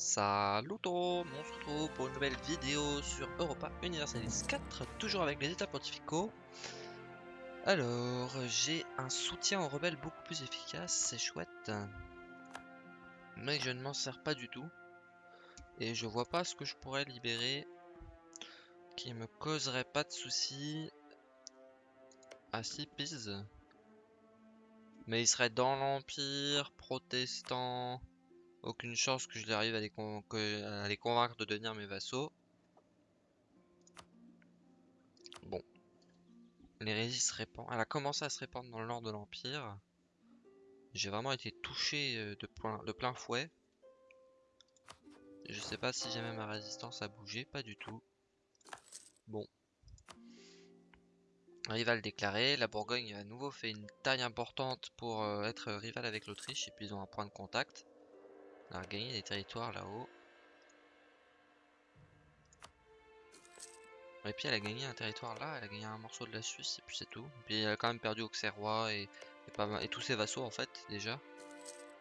Salut tout le monde, on se retrouve pour une nouvelle vidéo sur Europa Universalis 4, toujours avec les états pontificaux. Alors, j'ai un soutien aux rebelles beaucoup plus efficace, c'est chouette. Mais je ne m'en sers pas du tout. Et je vois pas ce que je pourrais libérer qui me causerait pas de soucis. Si, Pise. Mais il serait dans l'Empire, protestant... Aucune chance que je les arrive à les, convaincre de devenir mes vassaux. Bon. L'hérésie se répand. Elle a commencé à se répandre dans le nord de l'Empire. J'ai vraiment été touché euh, de plein, de plein fouet. Je sais pas si jamais ma résistance a bougé, pas du tout. Bon. Rival déclaré, la Bourgogne a à nouveau fait une taille importante pour euh, être rival avec l'Autriche et puis ils ont un point de contact. On a gagné des territoires là-haut. Et puis elle a gagné un territoire là, elle a gagné un morceau de la Suisse et puis c'est tout. puis elle a quand même perdu Auxerrois et, et, et tous ses vassaux en fait déjà.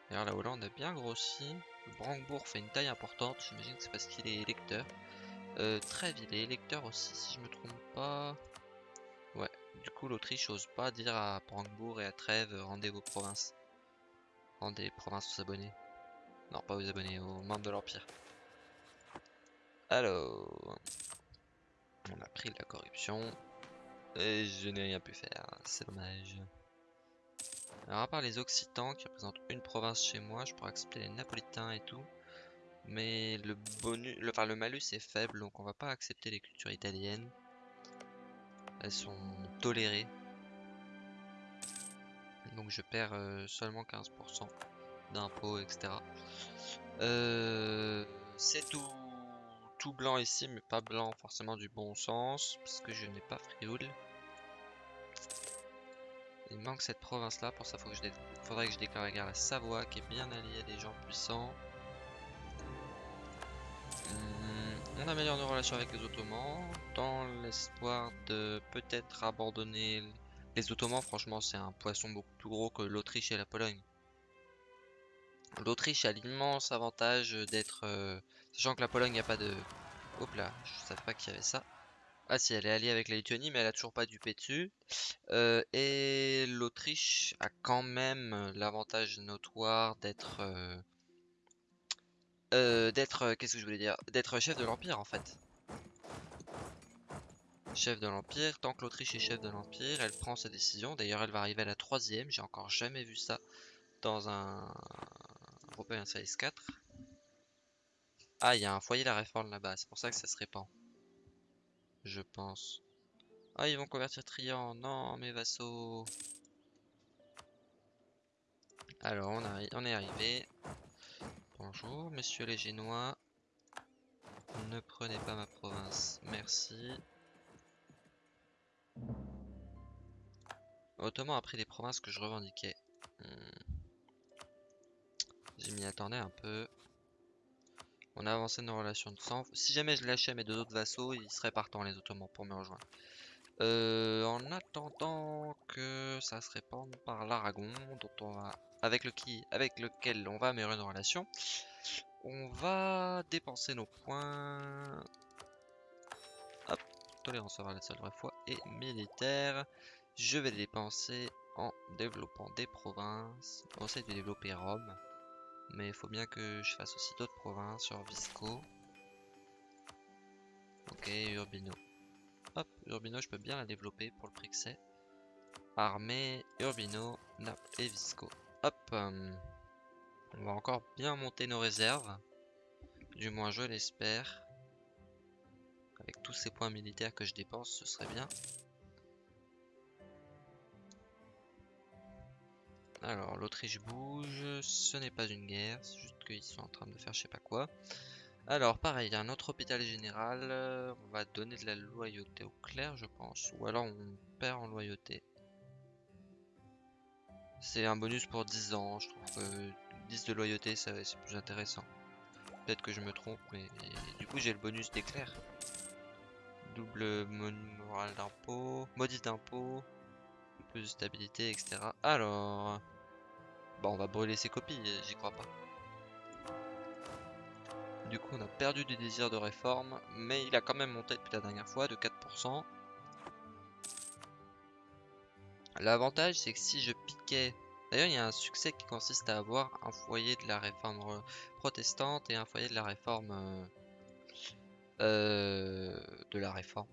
D'ailleurs la Hollande a bien grossi. Brandebourg fait une taille importante, j'imagine que c'est parce qu'il est électeur. Euh, Trèves il est électeur aussi si je me trompe pas. Ouais, du coup l'Autriche ose pas dire à Brandebourg et à Trèves rendez vos provinces. Rendez les provinces aux abonnés. Non, pas aux abonnés, aux membres de l'Empire. Alors... On a pris la corruption. Et je n'ai rien pu faire, c'est dommage. Alors à part les Occitans qui représentent une province chez moi, je pourrais accepter les Napolitains et tout. Mais le bonus, le, enfin malus est faible, donc on va pas accepter les cultures italiennes. Elles sont tolérées. Donc je perds euh, seulement 15% d'impôts, etc. Euh, c'est tout, blanc ici, mais pas blanc forcément du bon sens, parce que je n'ai pas Frioul. Il manque cette province là, pour ça que faudrait que je déclare la guerre à Savoie, qui est bien alliée à des gens puissants. Hmm, on améliore nos relations avec les Ottomans, dans l'espoir de peut-être abandonner les Ottomans. Franchement, c'est un poisson beaucoup plus gros que l'Autriche et la Pologne. L'Autriche a l'immense avantage d'être... Euh, sachant que la Pologne n'a pas de... Hop là, je savais pas qu'il y avait ça. Ah si, elle est alliée avec la Lituanie, mais elle a toujours pas du dessus. Euh, et l'Autriche a quand même l'avantage notoire d'être... Euh, d'être... Qu'est-ce que je voulais dire? D'être chef de l'Empire, en fait. Chef de l'Empire. Tant que l'Autriche est chef de l'Empire, elle prend sa décision. D'ailleurs, elle va arriver à la troisième. J'ai encore jamais vu ça dans un un Size 4. Ah, il y a un foyer la réforme là-bas, c'est pour ça que ça se répand. Je pense. Ah, ils vont convertir Trian. Non, mes vassaux. Alors, on, on est arrivé. Bonjour, messieurs les Génois. Ne prenez pas ma province. Merci. Ottoman a pris des provinces que je revendiquais. Hmm. Je m'y attendais un peu. On a avancé nos relations de sang. Si jamais je lâchais mes deux autres vassaux, ils seraient partants les Ottomans pour me rejoindre. Euh, en attendant que ça se répande par l'Aragon, dont on va, avec, le qui, avec lequel on va améliorer nos relations, on va dépenser nos points. Hop, tolérance à la seule vraie fois et militaire. Je vais dépenser en développant des provinces. On essaie de développer Rome. Mais il faut bien que je fasse aussi d'autres provinces sur Visco. Ok, Urbino. Hop, Urbino, je peux bien la développer pour le prix que c'est. Armée, Urbino, Naples et Visco. Hop, euh, on va encore bien monter nos réserves. Du moins, je l'espère. Avec tous ces points militaires que je dépense, ce serait bien. Alors, l'Autriche bouge, ce n'est pas une guerre, c'est juste qu'ils sont en train de faire je sais pas quoi. Alors, pareil, il y a un autre hôpital général, on va donner de la loyauté au clerc, je pense, ou alors on perd en loyauté. C'est un bonus pour 10 ans, je trouve que 10 de loyauté, c'est plus intéressant. Peut-être que je me trompe, mais du coup j'ai le bonus clercs. Double moral d'impôt, maudit d'impôt, plus de stabilité, etc. Alors... Bon, on va brûler ses copies, j'y crois pas. Du coup, on a perdu du désir de réforme, mais il a quand même monté depuis la dernière fois de 4%. L'avantage, c'est que si je piquais... D'ailleurs, il y a un succès qui consiste à avoir un foyer de la réforme protestante et un foyer de la réforme... Euh, euh, de la réforme.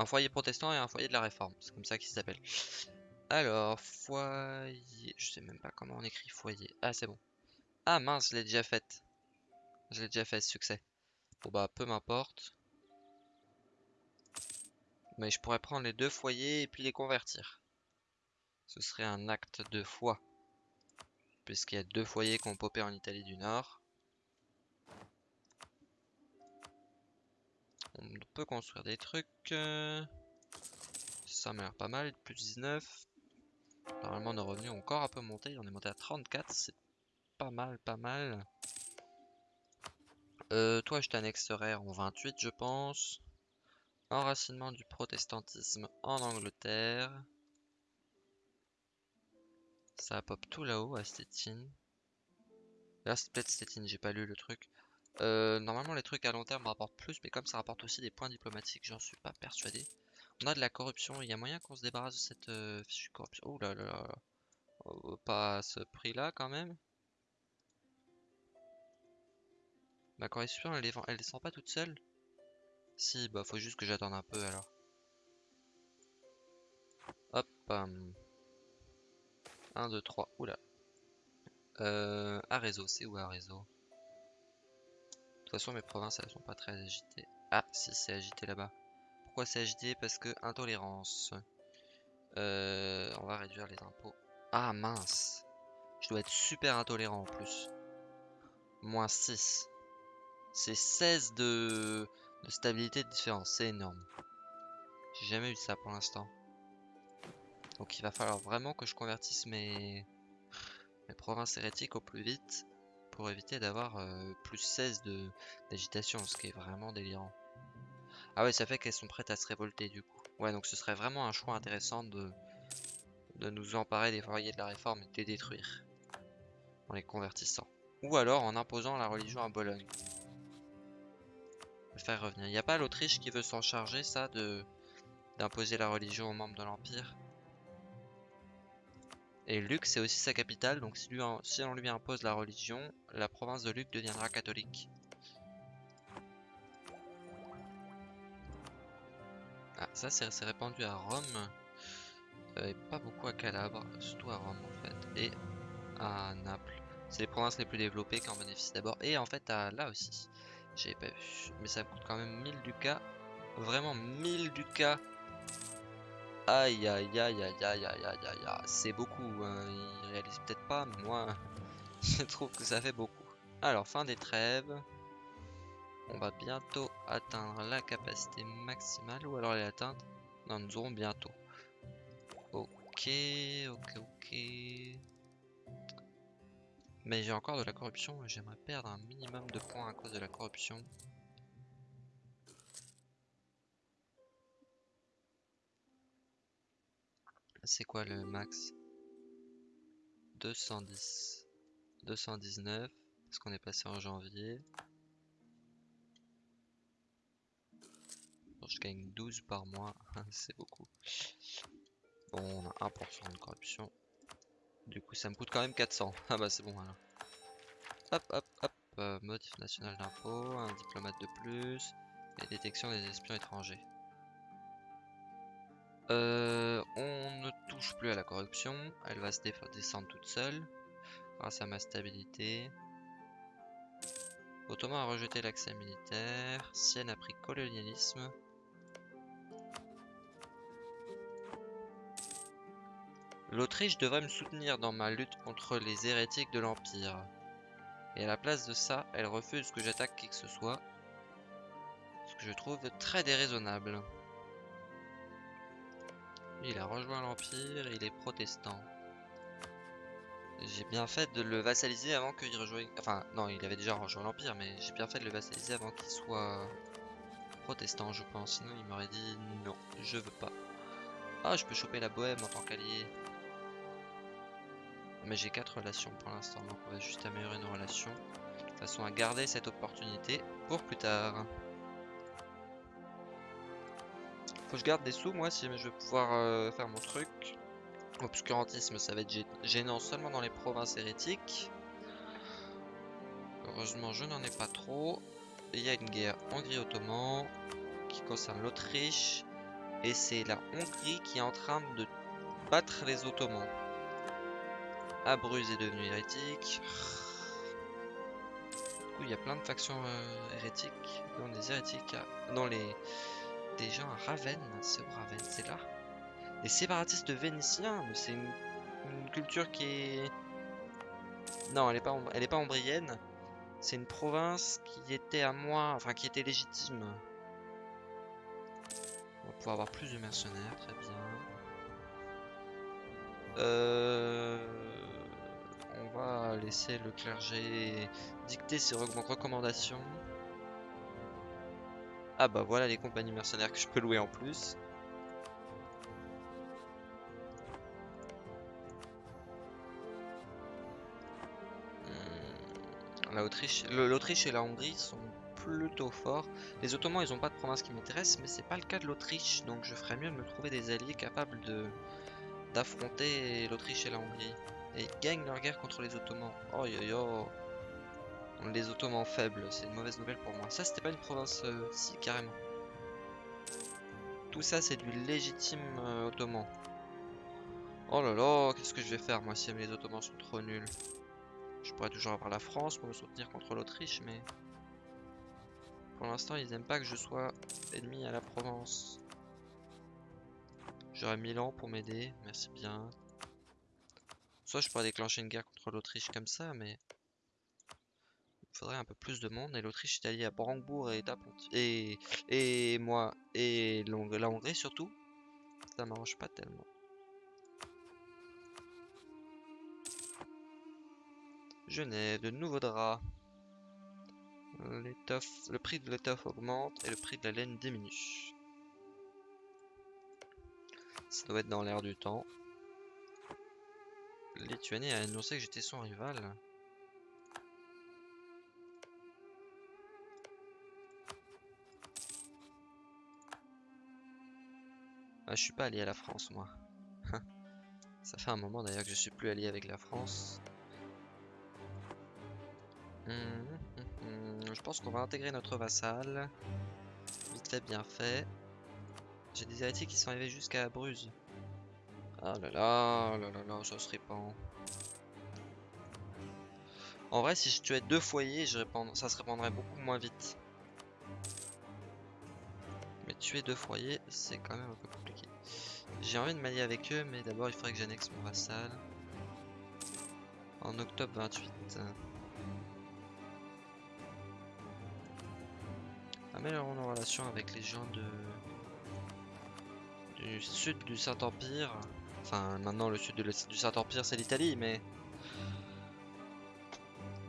Un foyer protestant et un foyer de la réforme. C'est comme ça qu'il s'appelle. Alors, foyer... Je sais même pas comment on écrit foyer. Ah, c'est bon. Ah mince, je l'ai déjà faite. Je l'ai déjà fait, succès. Bon bah, peu m'importe. Mais je pourrais prendre les deux foyers et puis les convertir. Ce serait un acte de foi. Puisqu'il y a deux foyers qui ont popé en Italie du Nord. On peut construire des trucs. Euh, ça m'a l'air pas mal. Plus 19. Normalement, nos revenus ont encore un peu monté. On est monté à 34. C'est pas mal, pas mal. Euh, toi, je t'annexerai en 28, je pense. Enracinement du protestantisme en Angleterre. Ça pop tout là-haut à Stettin. Là, c'est peut-être Stettin, j'ai pas lu le truc. Euh, normalement, les trucs à long terme rapportent plus, mais comme ça rapporte aussi des points diplomatiques, j'en suis pas persuadé. On a de la corruption, il y a moyen qu'on se débarrasse de cette euh, corruption? Oh là là. Oh, pas à ce prix-là quand même. Ma corruption, elle, elle descend pas toute seule? Si, bah faut juste que j'attende un peu alors. Hop. 1, 2, 3. Oula. Euh, à réseau, c'est où à réseau? Toute façon, mes provinces, elles sont pas très agitées. Ah, si, c'est agité là-bas. Pourquoi c'est agité? Parce que intolérance. Euh, on va réduire les impôts. Ah, mince. Je dois être super intolérant en plus. Moins 6. C'est 16 de de stabilité de différence. C'est énorme. J'ai jamais eu ça pour l'instant. Donc il va falloir vraiment que je convertisse mes, mes provinces hérétiques au plus vite pour éviter d'avoir euh, plus 16 d'agitation, ce qui est vraiment délirant. Ah ouais, ça fait qu'elles sont prêtes à se révolter du coup. Ouais, donc ce serait vraiment un choix intéressant de, nous emparer des foyers de la réforme et de les détruire en les convertissant. Ou alors en imposant la religion à Bologne faire revenir. Il n'y a pas l'Autriche qui veut s'en charger, ça, de d'imposer la religion aux membres de l'Empire? Et Luc, c'est aussi sa capitale, donc si, on lui impose la religion, la province de Luc deviendra catholique. Ah, ça c'est répandu à Rome, euh, et pas beaucoup à Calabre, surtout à Rome en fait, et à Naples. C'est les provinces les plus développées qui en bénéficient d'abord, et en fait à là aussi. J'avais pas vu. Mais ça coûte quand même 1000 ducats. Vraiment 1000 ducats. Aïe aïe aïe aïe aïe aïe aïe aïe aïe. C'est beaucoup. Hein. Ils réalisent peut-être pas, mais moi, je trouve que ça fait beaucoup. Alors, fin des trêves. On va bientôt atteindre la capacité maximale. Ou alors elle est. Non, nous aurons bientôt. Ok, ok, ok. Mais j'ai encore de la corruption j'aimerais perdre un minimum de points à cause de la corruption. C'est quoi le max? 210. 219. Parce qu'on est passé en janvier. je gagne 12 par mois. C'est beaucoup. Bon, on a 1% de corruption. Du coup, ça me coûte quand même 400. Ah bah c'est bon alors. Hop, hop, hop. Euh, motif national d'impôt, un diplomate de plus. Et détection des espions étrangers. Euh, on ne touche plus à la corruption. Elle va se descendre toute seule. Grâce à ma stabilité. Ottoman a rejeté l'accès militaire. Sienne a pris colonialisme. L'Autriche devrait me soutenir dans ma lutte contre les hérétiques de l'Empire. Et à la place de ça, elle refuse que j'attaque qui que ce soit. Ce que je trouve très déraisonnable. Il a rejoint l'Empire, il est protestant. J'ai bien fait de le vassaliser avant qu'il rejoigne... Enfin, non, il avait déjà rejoint l'Empire, mais j'ai bien fait de le vassaliser avant qu'il soit protestant, je pense. Sinon, il m'aurait dit non, je veux pas. Ah, je peux choper la bohème en tant qu'allié. Mais j'ai quatre relations pour l'instant, donc on va juste améliorer nos relations. façon à garder cette opportunité pour plus tard. Faut que je garde des sous moi si je veux pouvoir euh, faire mon truc. Obscurantisme ça va être gênant seulement dans les provinces hérétiques. Heureusement je n'en ai pas trop. Il y a une guerre Hongrie-Ottoman qui concerne l'Autriche. Et c'est la Hongrie qui est en train de battre les Ottomans. Abruze est devenu hérétique. Du coup, il y a plein de factions euh, hérétiques. Dans les hérétiques, dans les gens à Ravenne. C'est Ravenne, c'est là. Les séparatistes vénitiens, c'est une, culture qui est. Non, elle est pas, elle est pas ombrienne. C'est une province qui était à moi, enfin qui était légitime. On va pouvoir avoir plus de mercenaires, très bien. Euh, on va laisser le clergé dicter ses recommandations. Ah bah voilà les compagnies mercenaires que je peux louer en plus. Hmm, l'Autriche et la Hongrie sont plutôt forts. Les Ottomans ils ont pas de province qui m'intéresse mais c'est pas le cas de l'Autriche donc je ferais mieux de me trouver des alliés capables d'affronter l'Autriche et la Hongrie. Et ils gagnent leur guerre contre les Ottomans. Oh yo yo Les Ottomans faibles, c'est une mauvaise nouvelle pour moi. Ça c'était pas une province euh, si carrément. Tout ça c'est du légitime euh, ottoman. Oh là là, qu'est-ce que je vais faire moi si les Ottomans sont trop nuls? Je pourrais toujours avoir la France pour me soutenir contre l'Autriche, mais... Pour l'instant, ils aiment pas que je sois ennemi à la Provence. J'aurais Milan pour m'aider, merci bien. Soit je pourrais déclencher une guerre contre l'Autriche comme ça, mais... Faudrait un peu plus de monde, et l'Autriche est alliée à Brandebourg et Et, et moi, et la Hongrie surtout. Ça m'arrange pas tellement. Genève, de nouveaux draps le prix de l'étoffe augmente et le prix de la laine diminue. Ça doit être dans l'air du temps. Lituanie a annoncé que j'étais son rival. Ah, je suis pas allié à la France, moi. Ça fait un moment d'ailleurs que je suis plus allié avec la France. Hum je pense qu'on va intégrer notre vassal. Vite fait, bien fait. J'ai des héritiers qui sont arrivés jusqu'à Bruges. Ah là là, là là là, ça se répand. En vrai, si je tuais deux foyers, ça se répandrait beaucoup moins vite. Tuer deux foyers, c'est quand même un peu compliqué. J'ai envie de m'allier avec eux, mais d'abord il faudrait que j'annexe mon vassal. En octobre 28. Améliorons nos relations avec les gens du sud du Saint-Empire. Enfin, maintenant le sud du Saint-Empire c'est l'Italie, mais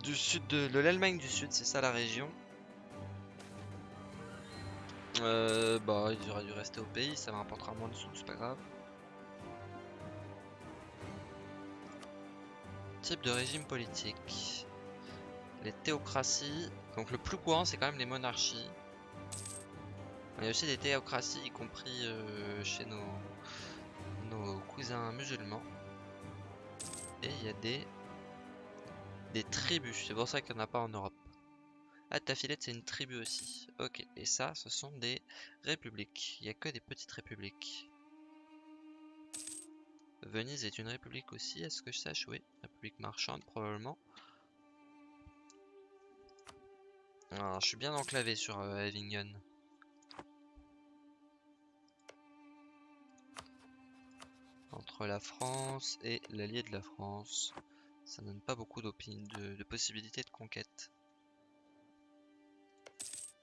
du sud de, l'Allemagne du Sud, c'est ça la région. Euh, bah, ils auraient dû rester au pays, ça m'apportera moins de sous, c'est pas grave. Type de régime politique. Les théocraties. Donc le plus courant, c'est quand même les monarchies. Il y a aussi des théocraties, y compris euh, chez nos, nos cousins musulmans. Et il y a des, des tribus, c'est pour ça qu'il n'y en a pas en Europe. Ah, Tafilette, c'est une tribu aussi. Ok, et ça, ce sont des républiques. Il n'y a que des petites républiques. Venise est une république aussi, est-ce que je sache Oui, république marchande probablement. Alors, je suis bien enclavé sur euh, Avignon. entre la France et l'allié de la France. Ça donne pas beaucoup de possibilités de conquête.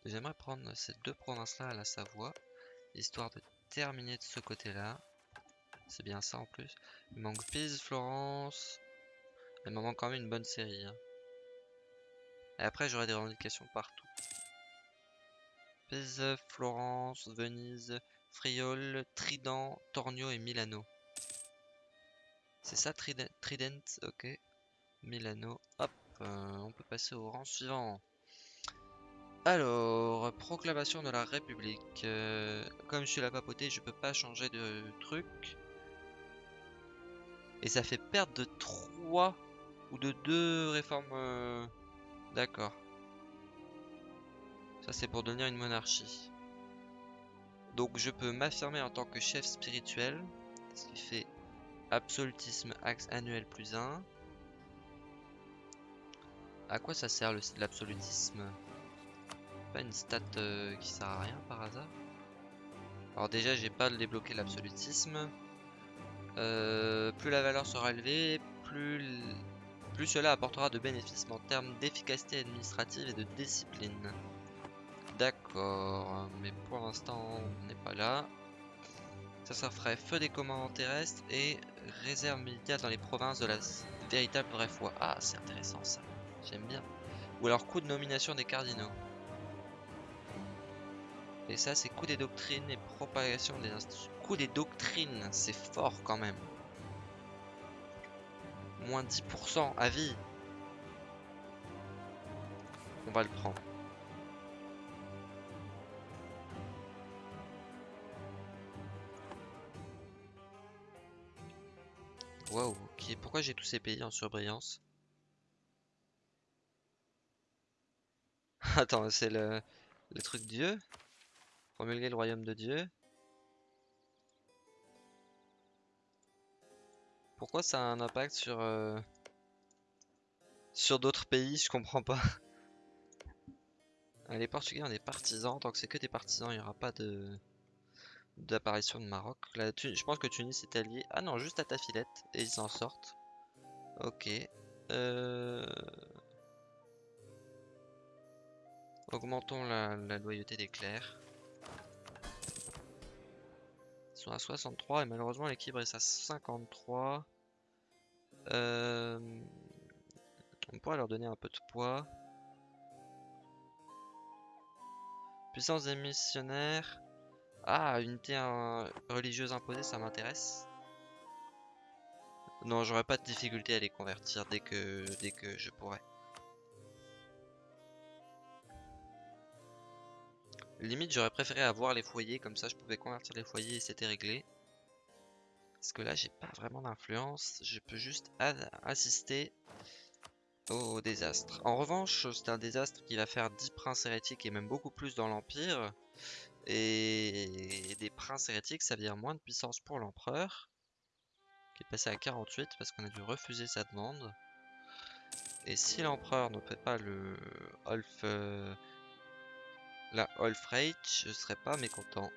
J'aimerais prendre ces deux provinces-là à la Savoie, histoire de terminer de ce côté-là. C'est bien ça en plus. Il manque Pise, Florence. Il me manque quand même une bonne série. Hein. Et après, j'aurai des revendications partout. Pise, Florence, Venise, Friol, Trident, Tornio et Milano. C'est ça, Trident, ok. Milano, hop. euh, on peut passer au rang suivant. Alors, proclamation de la République. Euh, comme je suis la papauté, je peux pas changer de truc. Et ça fait perdre de 3 ou de 2 réformes. euh, D'accord. Ça c'est pour devenir une monarchie. Donc je peux m'affirmer en tant que chef spirituel. Ce qui fait absolutisme axe annuel plus 1. À quoi ça sert l'absolutisme? Pas une stat euh, qui sert à rien par hasard Alors déjà j'ai pas débloqué l'absolutisme. Euh, plus la valeur sera élevée, plus, plus cela apportera de bénéfices en termes d'efficacité administrative et de discipline. D'accord, mais pour l'instant on n'est pas là. Ça, ça ferait feu des commandants terrestres et réserve militaire dans les provinces de la véritable vraie foi. Ah, c'est intéressant ça, j'aime bien. Ou alors coût de nomination des cardinaux. Et ça, c'est coût des doctrines et propagation des institutions. Coût des doctrines, c'est fort quand même. Moins 10% à vie. On va le prendre. Waouh, ok. Pourquoi j'ai tous ces pays en surbrillance? Attends, c'est le, le truc Dieu Promulguer le royaume de Dieu Pourquoi ça a un impact sur euh, sur d'autres pays? Je comprends pas. Les Portugais ont des partisans. Tant que c'est que des partisans, il n'y aura pas de d'apparition de Maroc. Je pense que Tunis est allié. Ah non, juste à ta filette et ils en sortent. Ok. Euh, Augmentons la loyauté des clercs. Ils sont à 63 et malheureusement l'équilibre est à 53. Euh, On pourrait leur donner un peu de poids. Puissance des missionnaires. Ah, unité religieuse imposée, ça m'intéresse. Non, j'aurais pas de difficulté à les convertir dès dès que je pourrais. Limite, j'aurais préféré avoir les foyers, comme ça je pouvais convertir les foyers et c'était réglé. Parce que là, j'ai pas vraiment d'influence, je peux juste assister au désastre. En revanche, c'est un désastre qui va faire 10 princes hérétiques et même beaucoup plus dans l'Empire. Et des princes hérétiques, ça veut dire moins de puissance pour l'empereur, qui est passé à 48 parce qu'on a dû refuser sa demande. Et si l'empereur ne fait pas le Olf, la Olfreich, je serais pas mécontent.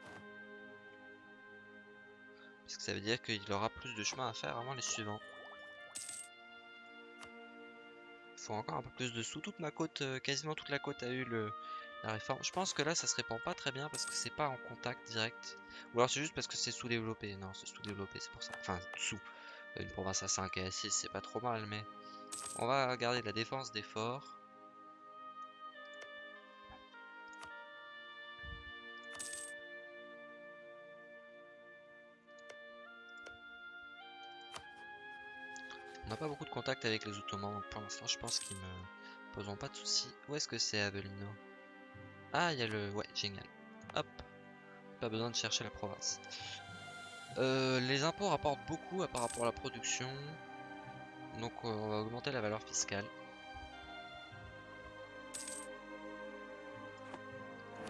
Parce que ça veut dire qu'il aura plus de chemin à faire avant les suivants. Il faut encore un peu plus de sous. Toute ma côte, euh, quasiment toute la côte a eu la réforme. Je pense que là, ça se répand pas très bien parce que c'est pas en contact direct. Ou alors c'est juste parce que c'est sous-développé. Non, c'est sous-développé, c'est pour ça. Enfin, sous. Une province à 5 et à 6, c'est pas trop mal, mais... On va garder la défense des forts. N'a pas beaucoup de contact avec les Ottomans, donc pour l'instant je pense qu'ils me poseront pas de soucis. Où est-ce que c'est Avellino Ah, il y a le... Ouais, génial. Hop. Pas besoin de chercher la province. Euh, les impôts rapportent beaucoup par rapport à la production. Donc on va augmenter la valeur fiscale.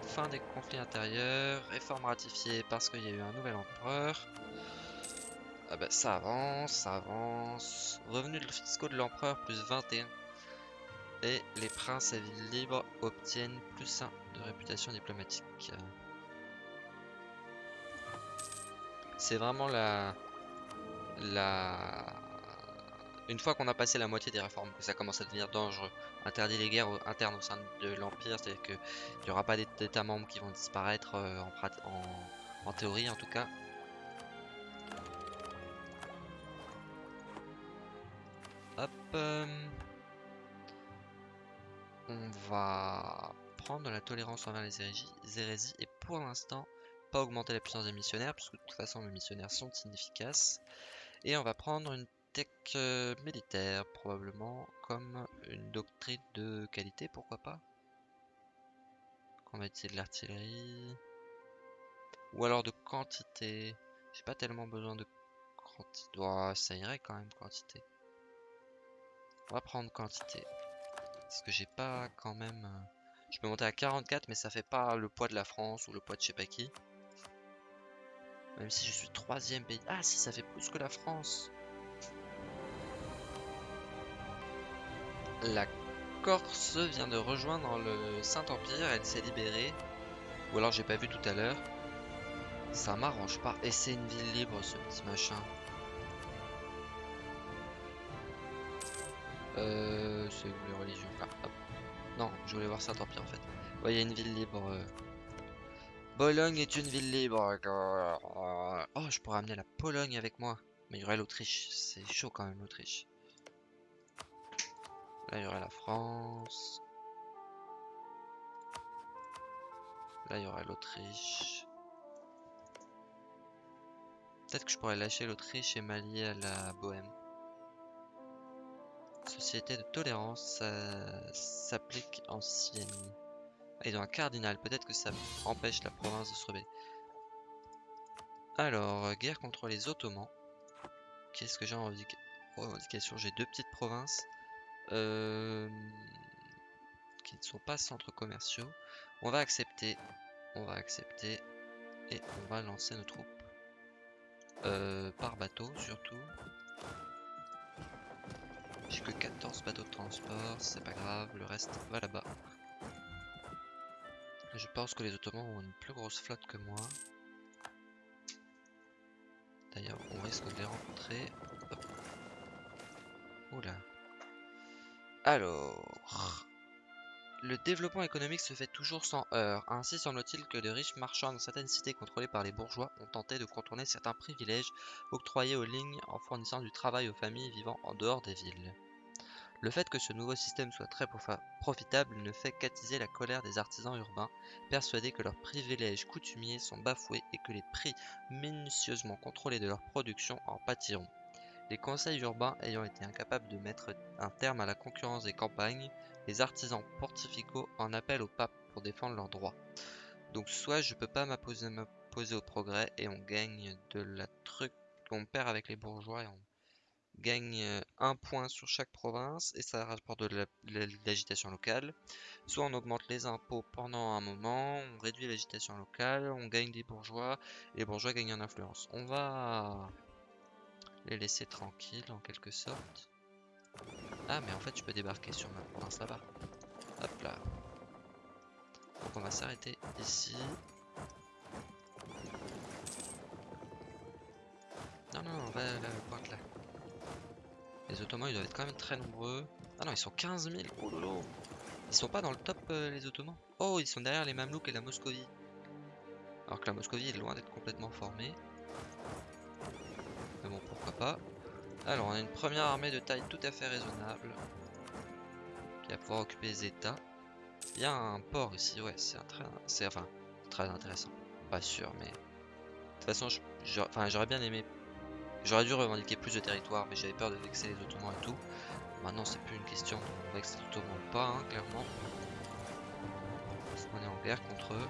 Fin des conflits intérieurs, réforme ratifiée parce qu'il y a eu un nouvel empereur. Ah bah ça avance, ça avance. Revenus fiscaux de l'empereur plus 21. Et les princes à ville libre obtiennent plus 1 de réputation diplomatique. C'est vraiment la... la... Une fois qu'on a passé la moitié des réformes, ça commence à devenir dangereux. Interdit les guerres internes au sein de l'Empire, c'est-à-dire qu'il n'y aura pas d'É- d'États membres qui vont disparaître euh, en théorie en tout cas. Euh, On va prendre la tolérance envers les hérésies, les hérésies et pour l'instant pas augmenter la puissance des missionnaires puisque de toute façon les missionnaires sont inefficaces. Et on va prendre une tech euh, militaire, probablement, comme une doctrine de qualité, pourquoi pas On va essayer de l'artillerie? Ou alors de quantité. J'ai pas tellement besoin de quantité. Oh, ça irait quand même, quantité. On va prendre quantité. Parce que j'ai pas quand même... euh, Je peux monter à 44, mais ça fait pas le poids de la France ou le poids de je sais pas qui. Même si je suis troisième pays. Ah si, ça fait plus que la France. La Corse vient de rejoindre le Saint-Empire, elle s'est libérée. Ou alors j'ai pas vu tout à l'heure. Ça m'arrange pas. Et c'est une ville libre ce petit machin. Euh, c'est où les religions Ah, hop. Non, je voulais voir Saint-Empire en fait. Il y a une ville libre. euh. Bologne est une ville libre. Oh, je pourrais amener la Pologne avec moi. Mais il y aurait l'Autriche. C'est chaud quand même l'Autriche. Là, il y aurait la France. Là, il y aurait l'Autriche. Peut-être que je pourrais lâcher l'Autriche et m'allier à la Bohème. Société de tolérance, s'applique en Sienne. Ah, ils ont un cardinal, peut-être que ça empêche la province de se rebeller. Alors, euh, guerre contre les Ottomans. Qu'est-ce que j'ai en revendica- revendication? J'ai deux petites provinces euh, qui ne sont pas centres commerciaux. On va accepter, on va accepter et on va lancer nos troupes Euh, par bateau surtout. J'ai que 14 bateaux de transport, c'est pas grave, le reste va là-bas. Je pense que les Ottomans ont une plus grosse flotte que moi. D'ailleurs, on risque de les rencontrer. Oula. Alors... Le développement économique se fait toujours sans heurts. Ainsi semble-t-il que de riches marchands dans certaines cités contrôlées par les bourgeois ont tenté de contourner certains privilèges octroyés aux lignes en fournissant du travail aux familles vivant en dehors des villes. Le fait que ce nouveau système soit très profitable ne fait qu'attiser la colère des artisans urbains, persuadés que leurs privilèges coutumiers sont bafoués et que les prix minutieusement contrôlés de leur production en pâtiront. Les conseils urbains ayant été incapables de mettre un terme à la concurrence des campagnes, les artisans pontificaux en appellent au pape pour défendre leurs droits. Donc soit je peux pas m'opposer au progrès et on gagne de la truc, on perd avec les bourgeois et on gagne euh, un point sur chaque province et ça rapporte de l'agitation locale. Soit on augmente les impôts pendant un moment, on réduit l'agitation locale, on gagne des bourgeois et les bourgeois gagnent en influence. On va les laisser tranquilles en quelque sorte. Ah mais en fait je peux débarquer sur ma province là-bas. Hop là. Donc on va s'arrêter ici. Non non, on va à la pointe là. Les Ottomans ils doivent être quand même très nombreux. Ah non ils sont 15 000, oh lolo Ils sont pas dans le top euh, les Ottomans Oh ils sont derrière les Mamelouks et la Moscovie. Alors que la Moscovie est loin d'être complètement formée. Mais bon pourquoi pas. Alors on a une première armée de taille tout à fait raisonnable. Qui va pouvoir occuper les états. Il y a un port ici, ouais c'est un très... Très intéressant. Pas sûr mais... De toute façon j'aurais bien aimé J'aurais dû revendiquer plus de territoire, mais j'avais peur de vexer les Ottomans et tout. Maintenant, c'est plus une question de vexer les Ottomans ou pas, hein, clairement. Qu'on est en guerre contre eux.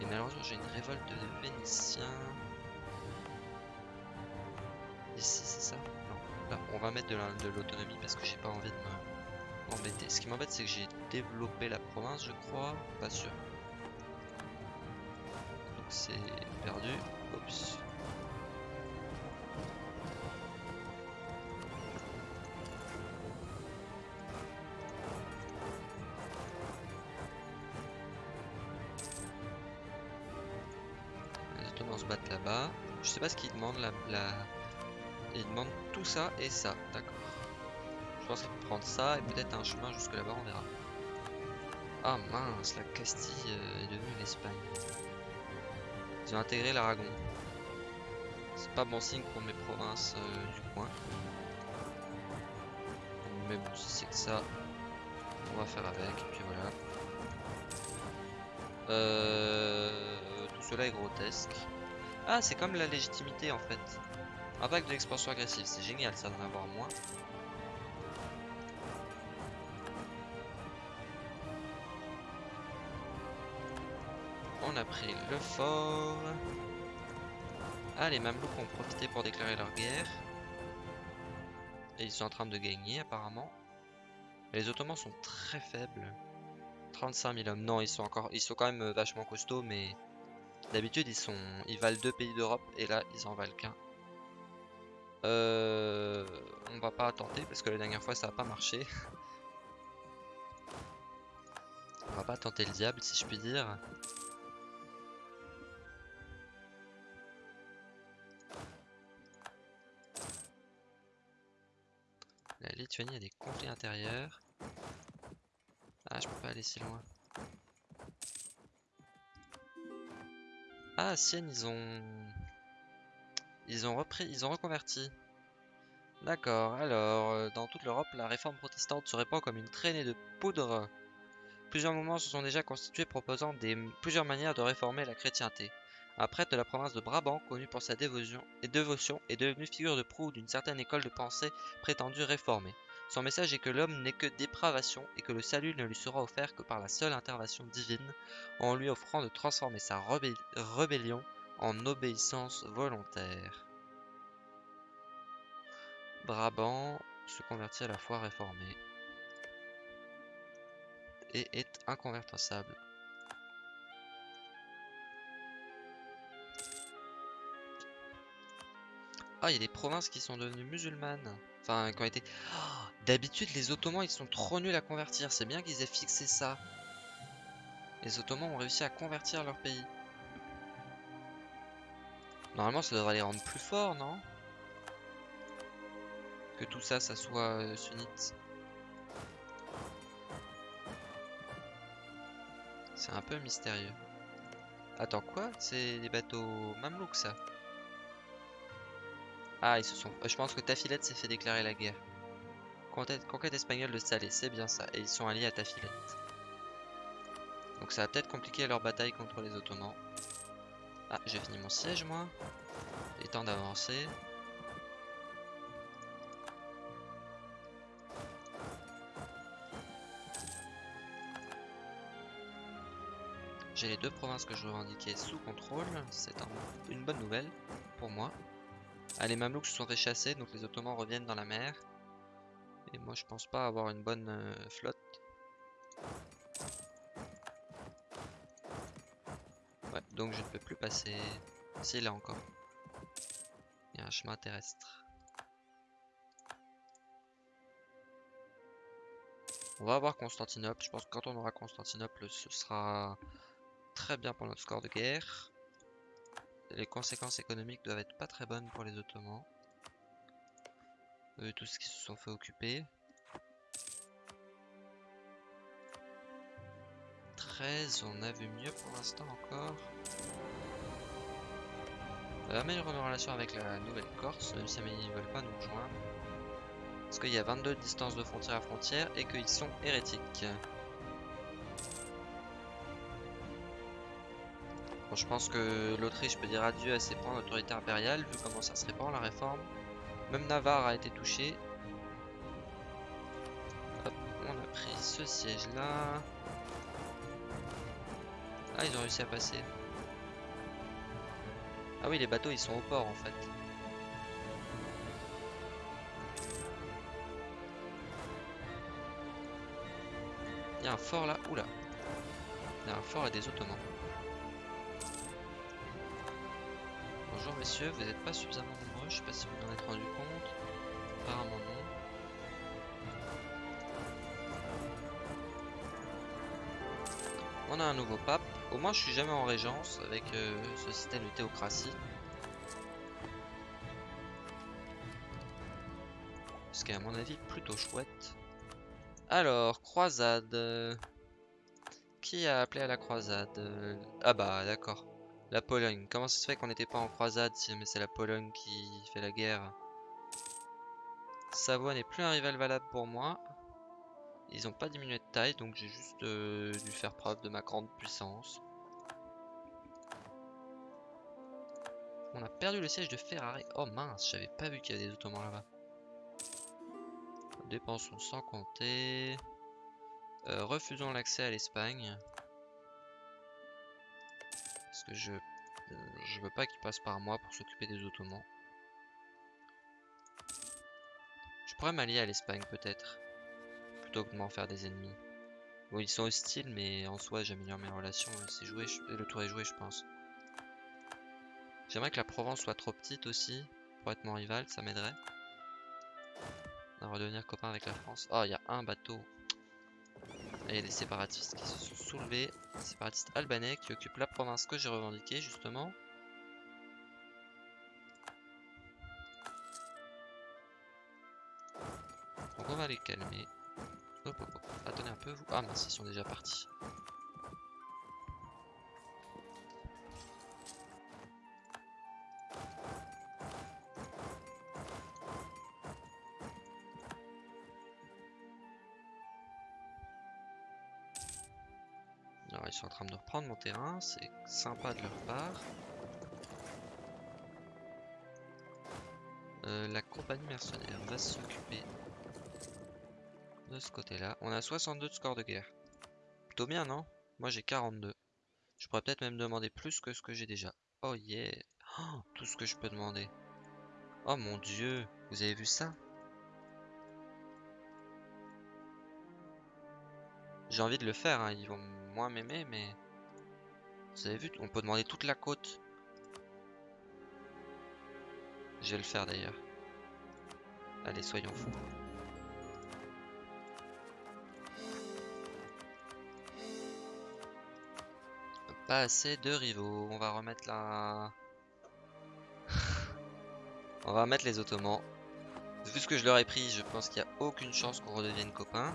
Et malheureusement, j'ai une révolte de Vénitiens. Ici, c'est ça Non. Là, on va mettre de la- de l'autonomie parce que j'ai pas envie de me- m'embêter. Ce qui m'embête, c'est que j'ai développé la province, je crois. Pas sûr. Donc c'est perdu. Oups. Se battent là-bas. Je sais pas ce qu'ils demandent la, la... Ils demandent tout ça et ça, d'accord. Je pense qu'ils vont prendre ça et peut-être un chemin jusque là-bas, on verra. Ah mince, la Castille euh, est devenue l'Espagne. Ils ont intégré l'Aragon. C'est pas bon signe pour mes provinces euh, du coin. Mais bon, si c'est que ça, on va faire avec, et puis voilà. Euh, tout cela est grotesque. Ah, c'est comme la légitimité en fait. Impact de l'expansion agressive, c'est génial ça d'en avoir moins. On a pris le fort. Ah, les Mamelouks ont profité pour déclarer leur guerre. Et ils sont en train de gagner apparemment. les Ottomans sont très faibles. 35 000 hommes. Non, ils sont encore, ils sont quand même vachement costauds, mais d'habitude ils sont, ils valent deux pays d'Europe et là ils en valent qu'un. Euh, on va pas tenter parce que la dernière fois ça a pas marché. on va pas tenter le diable si je puis dire. La Lituanie a des conflits intérieurs. Ah, je peux pas aller si loin. Ah, Sienne, ils ont... Ils ont repris, ils ont reconverti. D'accord, alors, euh, dans toute l'Europe, la réforme protestante se répand comme une traînée de poudre. Plusieurs mouvements se sont déjà constitués proposant des, plusieurs manières de réformer la chrétienté. Un prêtre de la province de Brabant, connu pour sa dévotion, et dévotion, est devenu figure de proue d'une certaine école de pensée prétendue réformée. Son message est que l'homme n'est que dépravation et que le salut ne lui sera offert que par la seule intervention divine, en lui offrant de transformer sa rébellion en obéissance volontaire. Brabant se convertit à la foi réformée et est inconvertissable. Ah, il y a des provinces qui sont devenues musulmanes. Enfin, qui ont été... Oh, d'habitude, les Ottomans, ils sont trop nuls à convertir. C'est bien qu'ils aient fixé ça. Les Ottomans ont réussi à convertir leur pays. Normalement, ça devrait les rendre plus forts, non? Que tout ça, ça soit euh, sunnite. C'est un peu mystérieux. Attends, quoi? C'est des bateaux mamelouks, ça? Ah, ils se sont... Je pense que Tafilette s'est fait déclarer la guerre. Conquête, conquête espagnole de Salé, c'est bien ça. Et ils sont alliés à Tafilette. Donc ça va peut-être compliquer leur bataille contre les Ottomans. Ah, j'ai fini mon siège, moi. Il est temps d'avancer. J'ai les deux provinces que je revendiquais sous contrôle. C'est une bonne nouvelle pour moi. Ah, les Mamelouks se sont fait chasser, donc les Ottomans reviennent dans la mer. Et moi, je pense pas avoir une bonne euh, flotte. Donc je ne peux plus passer. Si, là encore. Il y a un chemin terrestre. On va avoir Constantinople. Je pense que quand on aura Constantinople, ce sera très bien pour notre score de guerre les conséquences économiques doivent être pas très bonnes pour les Ottomans. Eux, tous qui se sont fait occuper. 13, on a vu mieux pour l'instant encore. On va améliorer nos relations avec la Nouvelle-Corse, même si ils ne veulent pas nous rejoindre. Parce qu'il y a 22 distances de frontière à frontière et qu'ils sont hérétiques. je pense que l'Autriche peut dire adieu à ses points d'autorité impériale, vu comment ça se répand la réforme. Même Navarre a été touché. on a pris ce siège là. Ah, ils ont réussi à passer. Ah oui, les bateaux ils sont au port en fait. Il y a un fort là. Oula. Il y a un fort et des ottomans. Bonjour messieurs, vous n'êtes pas suffisamment nombreux, je sais pas si vous en êtes rendu compte. Apparemment non. On a un nouveau pape. Au moins je suis jamais en régence avec euh, ce système de théocratie. Ce qui est à mon avis plutôt chouette. Alors, croisade. Qui a appelé à la croisade? Ah bah d'accord. La Pologne. Comment ça se fait qu'on n'était pas en croisade si c'est la Pologne qui fait la guerre? Savoie n'est plus un rival valable pour moi. Ils n'ont pas diminué de taille, donc j'ai juste euh, dû faire preuve de ma grande puissance. On a perdu le siège de Ferrari. Oh mince, j'avais pas vu qu'il y avait des Ottomans là-bas. Dépensons sans compter. Euh, refusons l'accès à l'Espagne. Parce que je, je veux pas qu'il passe par moi pour s'occuper des Ottomans. Je pourrais m'allier à l'Espagne peut-être. Plutôt de faire des ennemis. Bon, ils sont hostiles, mais en soi, j'améliore mes relations. C'est joué, le tour est joué, je pense. J'aimerais que la Provence soit trop petite aussi, pour être mon rival, ça m'aiderait. À redevenir copain avec la France. Oh, il y a un bateau. il y a des séparatistes qui se sont soulevés. Séparatistes albanais qui occupent la province que j'ai revendiquée, justement. Donc on va les calmer. Hop, hop, hop. Attendez un peu, vous. Ah mince, ils sont déjà partis. Alors ils sont en train de reprendre mon terrain, c'est sympa de leur part. Euh, la compagnie mercenaire va s'occuper de ce côté-là. On a 62 de score de guerre. Plutôt bien, non? Moi j'ai 42. Je pourrais peut-être même demander plus que ce que j'ai déjà. Oh yeah oh, Tout ce que je peux demander. Oh mon dieu Vous avez vu ça? J'ai envie de le faire, hein. ils vont moins m'aimer, mais... Vous avez vu, on peut demander toute la côte. Je vais le faire d'ailleurs. Allez, soyons fous. Pas assez de rivaux. On va remettre la... on va remettre les Ottomans. Vu ce que je leur ai pris, je pense qu'il n'y a aucune chance qu'on redevienne copains.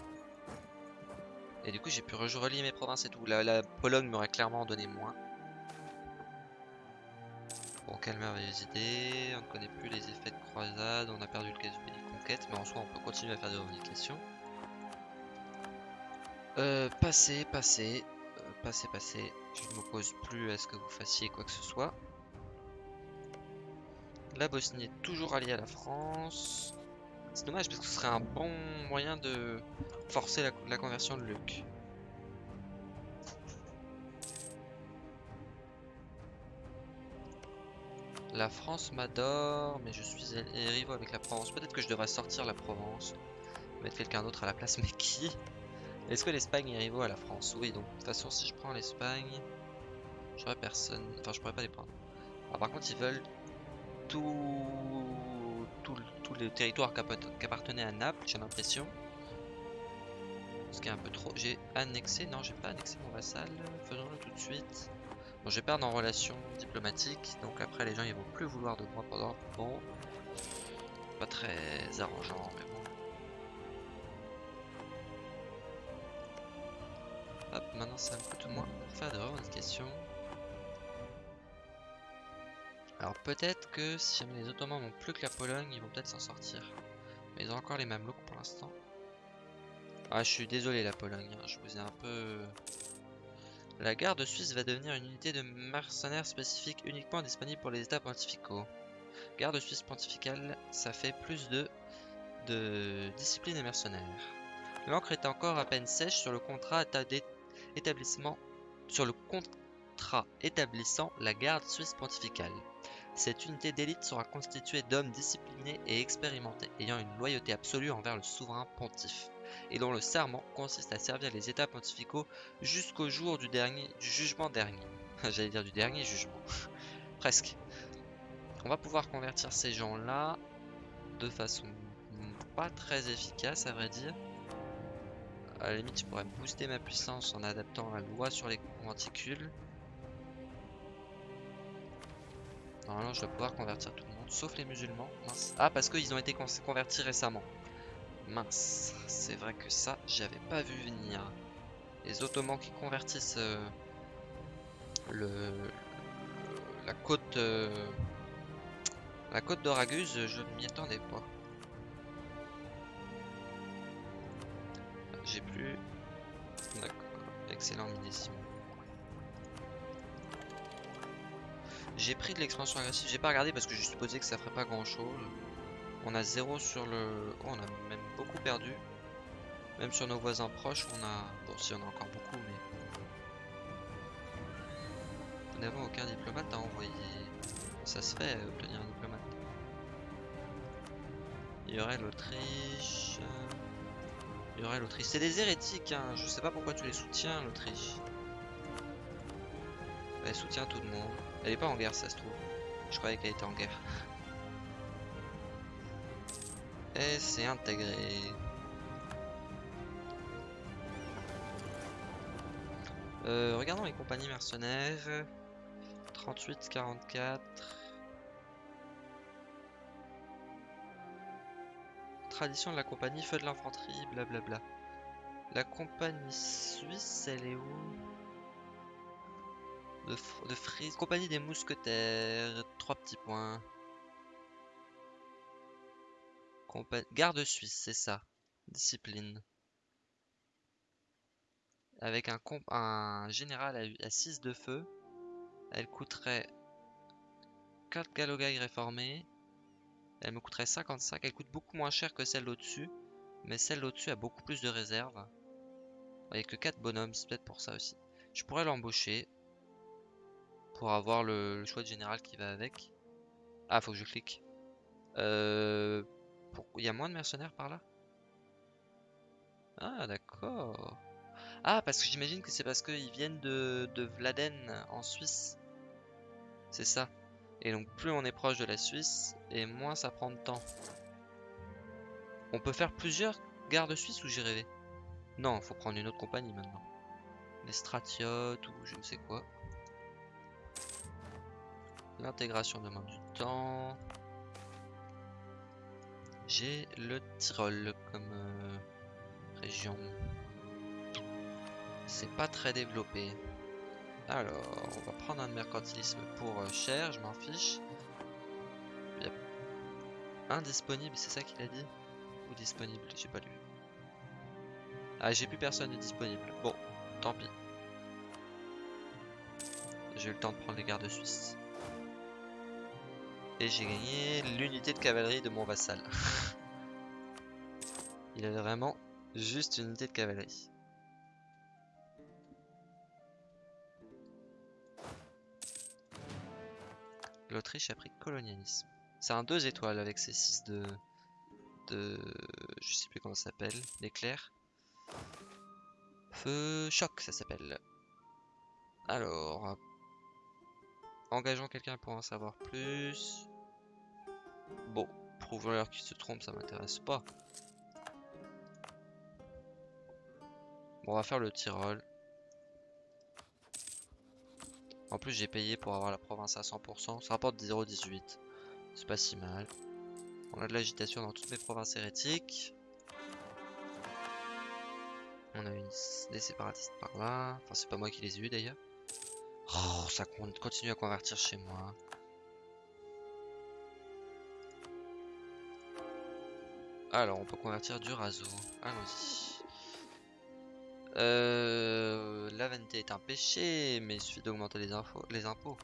Et du coup, j'ai pu relier mes provinces et tout. La, Pologne m'aurait clairement donné moins. Bon, quelle merveilleuse idée. On ne connaît plus les effets de croisade. On a perdu le cas du pays conquête. Mais en soi, on peut continuer à faire des revendications. Euh, passer, passer. Euh, passer, passer. Je ne m'oppose plus à ce que vous fassiez quoi que ce soit. La Bosnie est toujours alliée à la France. C'est dommage parce que ce serait un bon moyen de forcer la, conversion de Luc. La France m'adore, mais je suis rivaux avec la Provence. Peut-être que je devrais sortir la Provence. Mettre quelqu'un d'autre à la place, mais qui? Est-ce que l'Espagne est rivaux à la France? Oui, donc de toute façon, si je prends l'Espagne, j'aurais personne. Enfin, je pourrais pas les prendre. par contre, ils veulent tout tous les territoires qui appartenaient à Naples, j'ai l'impression. Ce qui est un peu trop. J'ai annexé, non, j'ai pas annexé mon vassal. Faisons-le tout de suite. Bon, je perdre en relation diplomatique, donc après les gens ils vont plus vouloir de moi pendant. Bon, pas très arrangeant, mais bon. Hop, maintenant ça me coûte moins pour faire des revendications. Alors peut-être que si les Ottomans n'ont plus que la Pologne, ils vont peut-être s'en sortir. Mais ils ont encore les Mamelouks pour l'instant. Ah, je suis désolé la Pologne, hein, je vous ai un peu... La garde suisse va devenir une unité de mercenaires spécifique uniquement disponible pour les états pontificaux. Garde suisse pontificale, ça fait plus de, de discipline et mercenaires. L'encre est encore à peine sèche sur le contrat d'établissement sur le contrat établissant la garde suisse pontificale. Cette unité d'élite sera constituée d'hommes disciplinés et expérimentés, ayant une loyauté absolue envers le souverain pontife, et dont le serment consiste à servir les états pontificaux jusqu'au jour du, dernier, du jugement dernier. J'allais dire du dernier jugement. Presque. On va pouvoir convertir ces gens-là de façon pas très efficace, à vrai dire. À la limite, je pourrais booster ma puissance en adaptant la loi sur les conventicules. Normalement, je dois pouvoir convertir tout le monde, sauf les musulmans. Mince. Ah, parce qu'ils ont été convertis récemment. Mince. C'est vrai que ça, j'avais pas vu venir. Les Ottomans qui convertissent euh, le, la côte euh, la côte d'Oraguse, je ne m'y attendais pas. D'accord. Excellent millésime. J'ai pris de l'expansion agressive, j'ai pas regardé parce que je supposais que ça ferait pas grand chose. On a 0 sur le... Oh, on a même beaucoup perdu. Même sur nos voisins proches, on a... Bon, si on a encore beaucoup, mais... Nous n'avons aucun diplomate à envoyer. Ça se fait, obtenir un diplomate. Il y aurait l'Autriche... C'est des hérétiques, hein. Je sais pas pourquoi tu les soutiens, l'Autriche. Elle soutient tout le monde. Elle est pas en guerre, ça se trouve. Je croyais qu'elle était en guerre. Et c'est intégré. Euh, regardons les compagnies mercenaires. 38, 44. Tradition de la compagnie, feu de l'infanterie, blablabla. La compagnie suisse, elle est où? De, de Frise, compagnie des mousquetaires, trois petits points. Garde suisse, c'est ça. Discipline. Avec un, un général à, 6 de feu, elle coûterait 4 galogailles réformés. Elle me coûterait 55. Elle coûte beaucoup moins cher que celle au-dessus. Mais celle au-dessus a beaucoup plus de réserves. Avec que 4 bonhommes, c'est peut-être pour ça aussi. Je pourrais l'embaucher. Pour avoir le, choix de général qui va avec. Ah, faut que je clique. Euh, il y a moins de mercenaires par là? Ah, d'accord. Ah, parce que j'imagine que c'est parce qu'ils viennent de, de Vladen en Suisse. C'est ça. Et donc plus on est proche de la Suisse, et moins ça prend de temps. On peut faire plusieurs gardes suisses ou j'ai rêvé Non, faut prendre une autre compagnie maintenant. Les stratiotes ou je ne sais quoi. L'intégration demande du temps. J'ai le Tyrol comme euh, région. C'est pas très développé. Alors, on va prendre un mercantilisme pour euh, cher, je m'en fiche. Il a c'est ça qu'il a dit? Ou disponible, j'ai pas lu. Ah, j'ai plus personne de disponible. Bon, tant pis. J'ai eu le temps de prendre les gardes suisses. Et j'ai gagné l'unité de cavalerie de mon vassal. Il avait vraiment juste une unité de cavalerie. L'Autriche a pris colonialisme. C'est un 2 étoiles avec ses 6 de... de... Je sais plus comment ça s'appelle. L'éclair. Feu choc ça s'appelle. Alors... Engageons quelqu'un pour en savoir plus. Bon, prouvons-leur qu'ils se trompent, ça m'intéresse pas. Bon, on va faire le Tyrol. En plus, j'ai payé pour avoir la province à 100%. Ça rapporte 0,18. C'est pas si mal. On a de l'agitation dans toutes mes provinces hérétiques. On a une... des séparatistes par là. Enfin, c'est pas moi qui les ai eu d'ailleurs. Oh, ça continue à convertir chez moi. Alors, on peut convertir du raso. Allons-y. Euh, vanité est un péché, mais il suffit d'augmenter les, impôts.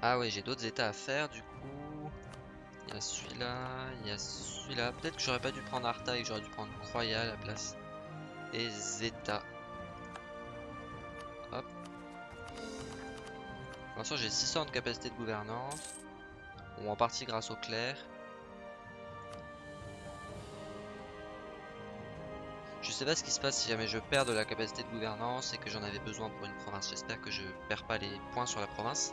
Ah ouais, j'ai d'autres états à faire du coup. Il y a celui-là, il y a celui-là. Peut-être que j'aurais pas dû prendre Arta et j'aurais dû prendre Croya à la place et Zeta. J'ai 600 de capacité de gouvernance. Bon, en partie grâce au clair. Je sais pas ce qui se passe si jamais je perds de la capacité de gouvernance et que j'en avais besoin pour une province. J'espère que je perds pas les points sur la province.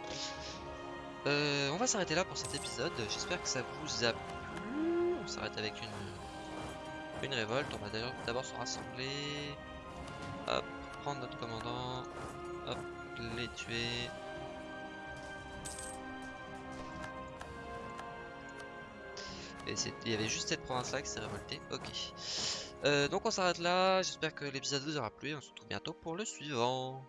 Euh, on va s'arrêter là pour cet épisode. J'espère que ça vous a plu. On s'arrête avec une une révolte, on va d'abord se rassembler. Hop, prendre notre commandant. Hop, les tuer. Et il y avait juste cette province là qui s'est révoltée. Ok. Euh, donc on s'arrête là. J'espère que l'épisode vous aura plu. On se retrouve bientôt pour le suivant.